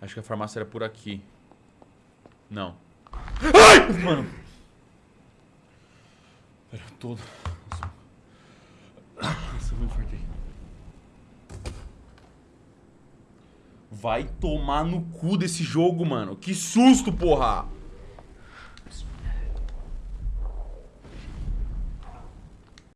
Acho que a farmácia era por aqui. Não. Ai! Mano. Era todo. Nossa, eu me infartei. Vai tomar no cu desse jogo, mano. Que susto, porra!